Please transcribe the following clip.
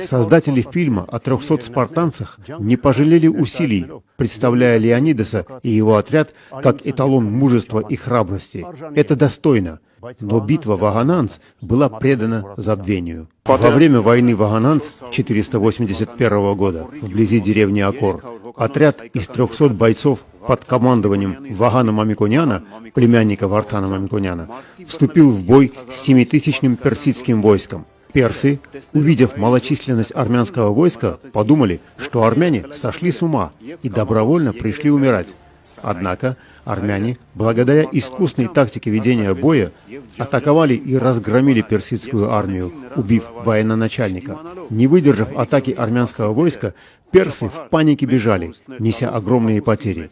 Создатели фильма о 300 спартанцах не пожалели усилий, представляя Леонидаса и его отряд как эталон мужества и храбрости. Это достойно. Но битва Вагананс была предана забвению. Во время войны Вагананс 481 года вблизи деревни Акор отряд из 300 бойцов под командованием Вагана Мамиконяна, племянника Вартана Мамиконяна, вступил в бой с семитысячным персидским войском. Персы, увидев малочисленность армянского войска, подумали, что армяне сошли с ума и добровольно пришли умирать. Однако армяне, благодаря искусной тактике ведения боя, атаковали и разгромили персидскую армию, убив военачальника. Не выдержав атаки армянского войска, персы в панике бежали, неся огромные потери.